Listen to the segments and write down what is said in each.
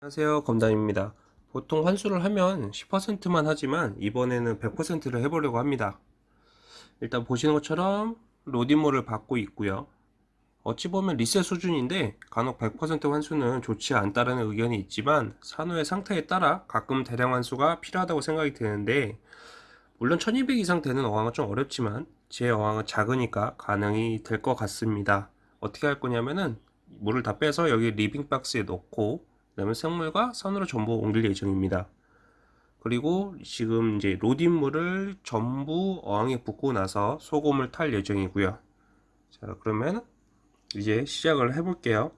안녕하세요 검단입니다. 보통 환수를 하면 10%만 하지만 이번에는 100%를 해보려고 합니다. 일단 보시는 것처럼 로딩모를 받고 있고요. 어찌 보면 리셋 수준인데 간혹 100% 환수는 좋지 않다는 의견이 있지만 산호의 상태에 따라 가끔 대량 환수가 필요하다고 생각이 드는데 물론 1200 이상 되는 어항은 좀 어렵지만 제 어항은 작으니까 가능이 될 것 같습니다. 어떻게 할 거냐면은 물을 다 빼서 여기 리빙 박스에 넣고 그다음에 생물과 산호를 전부 옮길 예정입니다. 그리고 지금 이제 RODI물을 전부 어항에 붓고 나서 소금을 탈 예정이고요. 자, 그러면 이제 시작을 해볼게요.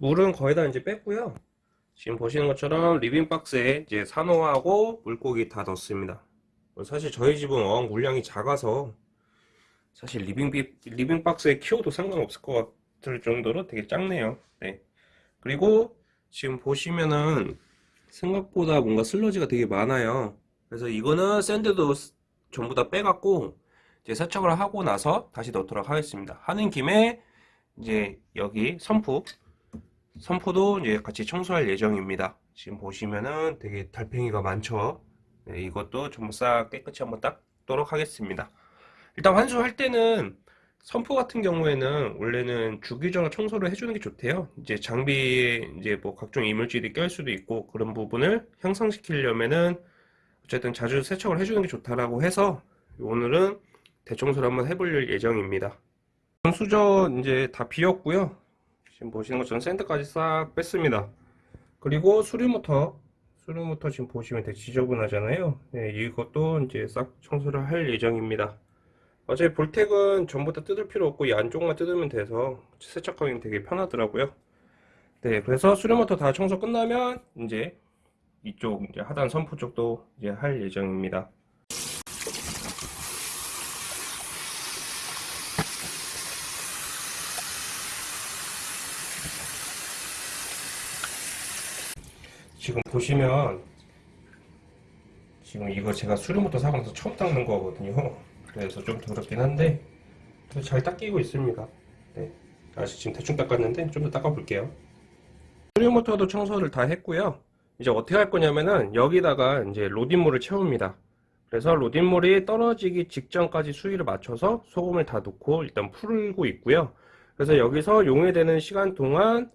물은 거의 다 이제 뺐고요. 지금 보시는 것처럼 리빙 박스에 이제 산호하고 물고기 다 넣었습니다. 사실 저희 집은 어항 물량이 작아서 사실 리빙 비, 리빙 박스에 키워도 상관없을 것 같을 정도로 되게 작네요. 네. 그리고 지금 보시면은 생각보다 뭔가 슬러지가 되게 많아요. 그래서 이거는 sand도 전부 다 빼갖고 이제 세척을 하고 나서 다시 넣도록 하겠습니다. 하는 김에 이제 여기 선풍 선포도 이제 같이 청소할 예정입니다. 지금 보시면은 되게 달팽이가 많죠. 네, 이것도 전부 싹 깨끗이 한번 닦도록 하겠습니다. 일단 환수할 때는 선포 같은 경우에는 원래는 주기적으로 청소를 해주는 게 좋대요. 이제 장비에 이제 뭐 각종 이물질이 껴일 수도 있고 그런 부분을 향상시키려면은 어쨌든 자주 세척을 해주는 게 좋다라고 해서 오늘은 대청소를 한번 해볼 예정입니다. 수저 이제 다 비웠고요. 지금 보시는 것처럼 샌드까지 싹 뺐습니다. 그리고 수류 모터, 수류 모터 지금 보시면 되게 지저분하잖아요. 네, 이것도 이제 싹 청소를 할 예정입니다. 어차피 볼텍은 전부 다 뜯을 필요 없고 이 안쪽만 뜯으면 돼서 세척하기는 되게 편하더라고요. 네, 그래서 수류 모터 다 청소 끝나면 이제 이쪽 이제 하단 선포 쪽도 이제 할 예정입니다. 지금 보시면 지금 이거 제가 수류부터 사고 나서 처음 닦는 거거든요. 그래서 좀 더럽긴 한데 잘 닦이고 있습니다. 네. 아직 지금 대충 닦았는데 좀 더 닦아 볼게요. 수류모터도 청소를 다 했고요. 이제 어떻게 할 거냐면은 여기다가 이제 로딘물을 채웁니다. 그래서 로딘물이 떨어지기 직전까지 수위를 맞춰서 소금을 다 넣고 일단 풀고 있고요. 그래서 여기서 용해되는 시간 동안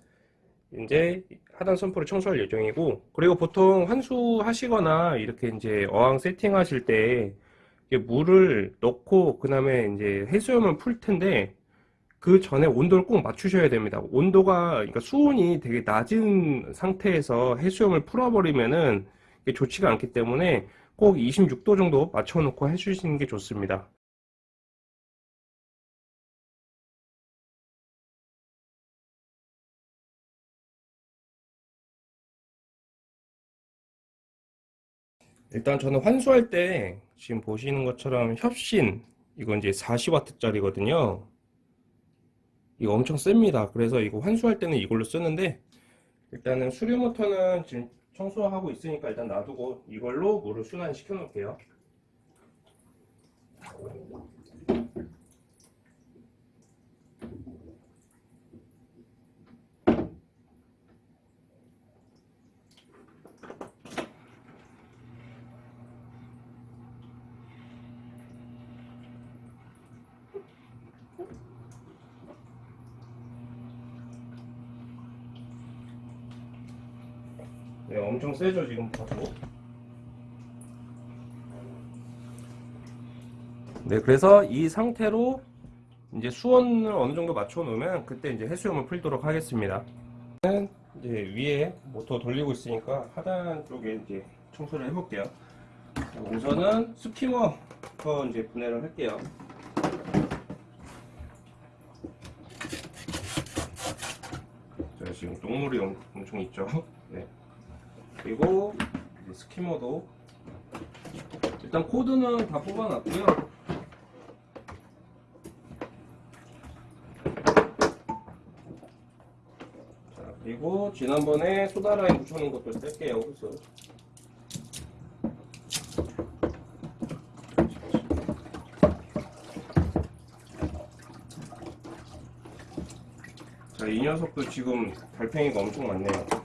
이제 하단 선포를 청소할 예정이고 그리고 보통 환수 하시거나 이렇게 이제 어항 세팅하실 때 물을 넣고 그 다음에 이제 해수염을 풀 텐데 그 전에 온도를 꼭 맞추셔야 됩니다. 온도가 그러니까 수온이 되게 낮은 상태에서 해수염을 풀어버리면은 좋지가 않기 때문에 꼭 26도 정도 맞춰 놓고 해주시는 게 좋습니다 일단 저는 환수할 때 지금 보시는 것처럼 협신 이건 이제 40W 짜리거든요. 이거 엄청 셉니다. 그래서 이거 환수할 때는 이걸로 쓰는데 일단은 수류 모터는 지금 청소하고 있으니까 일단 놔두고 이걸로 물을 순환시켜 놓을게요 네, 엄청 세죠 지금 봐도. 네 그래서 이 상태로 이제 수온을 어느 정도 맞춰 놓으면 그때 이제 해수염을 풀도록 하겠습니다. 이제 위에 모터 돌리고 있으니까 하단 쪽에 이제 청소를 해볼게요. 우선은 스키머부터 이제 분해를 할게요. 자, 지금 똥물이 엄청 있죠? 네. 그리고 뭐 스키머도 일단 코드는 다 뽑아놨고요 자 그리고 지난번에 소다라인 붙여놓은 것도 쓸게요 호스 자, 이 녀석도 지금 달팽이가 엄청 많네요.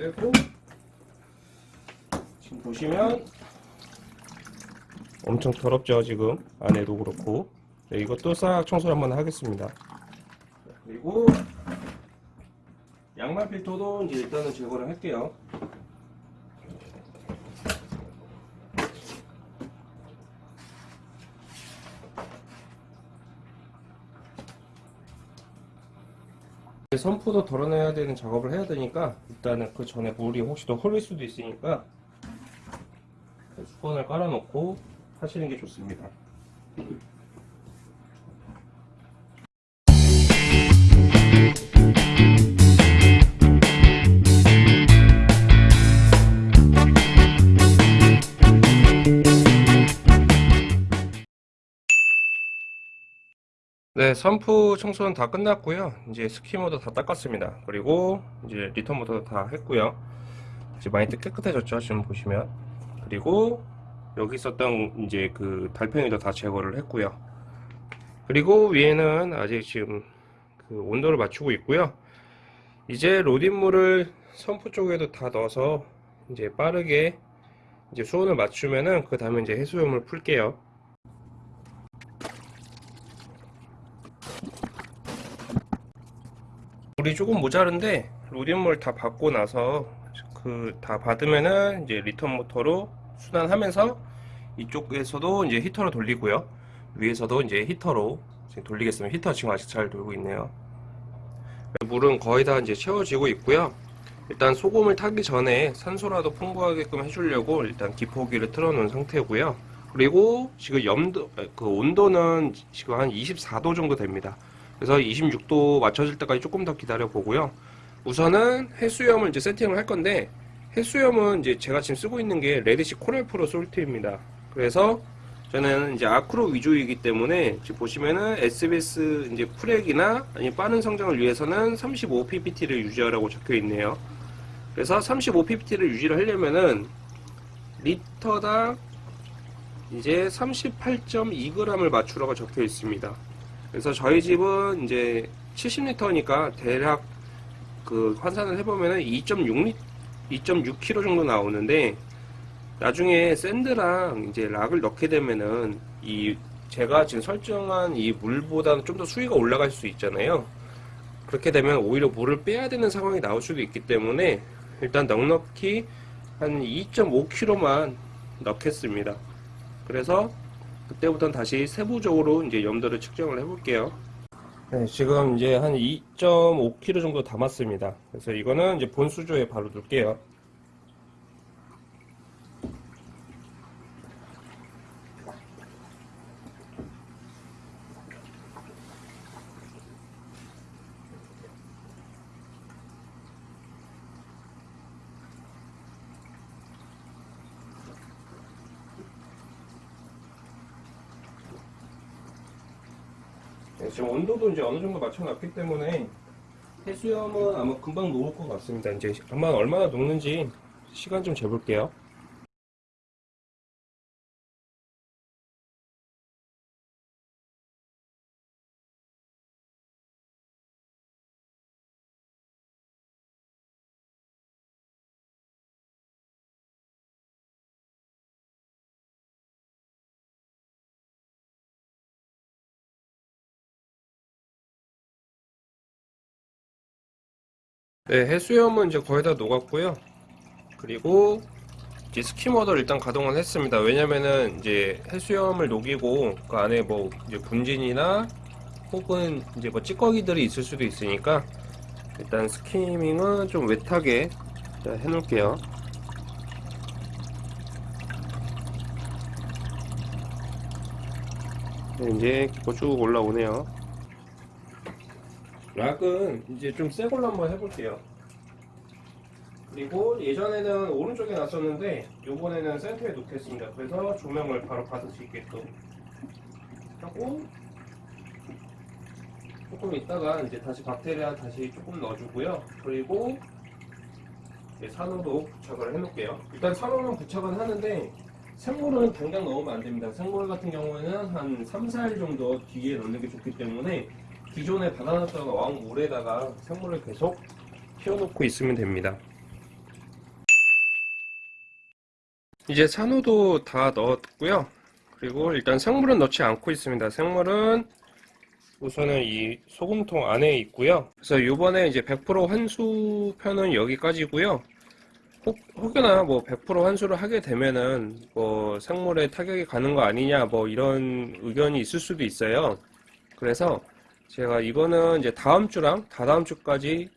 떼고 지금 보시면 엄청 더럽죠 지금 안에도 그렇고 네, 이것도 싹 청소를 한번 하겠습니다. 그리고 양말 필터도 이제 일단은 제거를 할게요. 선푸도 덜어내야 되는 작업을 해야 되니까 일단은 그 전에 물이 혹시 더 흐를 수도 있으니까 수건을 깔아놓고 하시는 게 좋습니다. 네, sump 청소는 다 끝났고요. 이제 skimmer도 다 닦았습니다. 그리고 이제 return 모터도 다 했고요. 이제 많이 깨끗해졌죠. 지금 보시면. 그리고 여기 있었던 이제 그 달팽이도 다 제거를 했고요. 그리고 위에는 아직 지금 그 온도를 맞추고 있고요. 이제 RODI물을 sump 쪽에도 다 넣어서 이제 빠르게 이제 수온을 맞추면은 그 다음에 이제 해수염을 풀게요. 물이 조금 모자른데 RODI물 다 받고 나서 그 다 받으면은 이제 return 모터로 순환하면서 이쪽에서도 이제 히터로 돌리고요. 위에서도 이제 히터로 지금 돌리겠습니다. 히터 지금 아직 잘 돌고 있네요. 물은 거의 다 이제 채워지고 있고요. 일단 소금을 타기 전에 산소라도 풍부하게끔 해주려고 일단 기포기를 틀어 놓은 상태고요. 그리고 지금 염도 그 온도는 지금 한 24도 정도 됩니다 그래서 26도 맞춰질 때까지 조금 더 기다려 보고요. 우선은 해수염을 이제 세팅을 할 건데 해수염은 이제 제가 지금 쓰고 있는 게 레드시 코랄 프로 솔트입니다. 그래서 저는 이제 아크로 위주이기 때문에 지금 보시면은 SPS 이제 frag이나 아니 빠른 성장을 위해서는 35 ppt를 유지하라고 적혀 있네요. 그래서 35 ppt를 유지를 하려면은 리터당 이제 38.2g을 맞추라고 적혀 있습니다. 그래서 저희 집은 이제 70리터니까 대략 그 환산을 해보면은 2.6리 2.6kg 정도 나오는데 나중에 샌드랑 이제 락을 넣게 되면은 이 제가 지금 설정한 이 물보다는 좀 더 수위가 올라갈 수 있잖아요. 그렇게 되면 오히려 물을 빼야 되는 상황이 나올 수도 있기 때문에 일단 넉넉히 한 2.5kg만 넣겠습니다. 그래서 그때부터는 다시 세부적으로 이제 염도를 측정을 해볼게요. 네, 지금 이제 한 2.5kg 정도 담았습니다. 그래서 이거는 이제 본 수조에 바로 넣을게요. 지금 온도도 이제 어느 정도 맞춰놨기 때문에 해수염은 아마 금방 녹을 것 같습니다. 이제 아마 얼마나 녹는지 시간 좀 재볼게요. 네, 해수염은 이제 거의 다 녹았고요. 그리고 이제 스키머더를 일단 가동을 했습니다. 왜냐면은 이제 해수염을 녹이고 그 안에 뭐 이제 분진이나 혹은 이제 뭐 찌꺼기들이 있을 수도 있으니까 일단 스키밍은 좀 웨트하게 해놓을게요. 네, 이제 쭉 올라오네요. 락은 이제 좀 새 걸로 한번 해볼게요. 그리고 예전에는 오른쪽에 놨었는데 요번에는 센터에 놓겠습니다. 그래서 조명을 바로 받을 수 있게끔 하고 조금 있다가 이제 다시 박테리아 다시 조금 넣어주고요. 그리고 산호도 부착을 해놓을게요. 일단 산호는 부착은 하는데 생물은 당장 넣으면 안 됩니다. 생물 같은 경우에는 한 3, 4일 정도 뒤에 넣는 게 좋기 때문에 기존에 받아놨다가 왕물에다가 생물을 계속 키워놓고 있으면 됩니다. 이제 산호도 다 넣었고요. 그리고 일단 생물은 넣지 않고 있습니다. 생물은 우선은 이 소금통 안에 있고요. 그래서 이번에 이제 100% 환수편은 여기까지고요. 혹, 혹여나 뭐 100% 환수를 하게 되면은 뭐 생물에 타격이 가는 거 아니냐 뭐 이런 의견이 있을 수도 있어요. 그래서 제가 이거는 이제 다음 주랑 다다음 주까지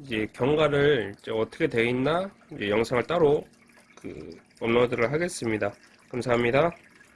이제 경과를 이제 어떻게 돼 있나 영상을 따로 그 업로드를 하겠습니다. 감사합니다.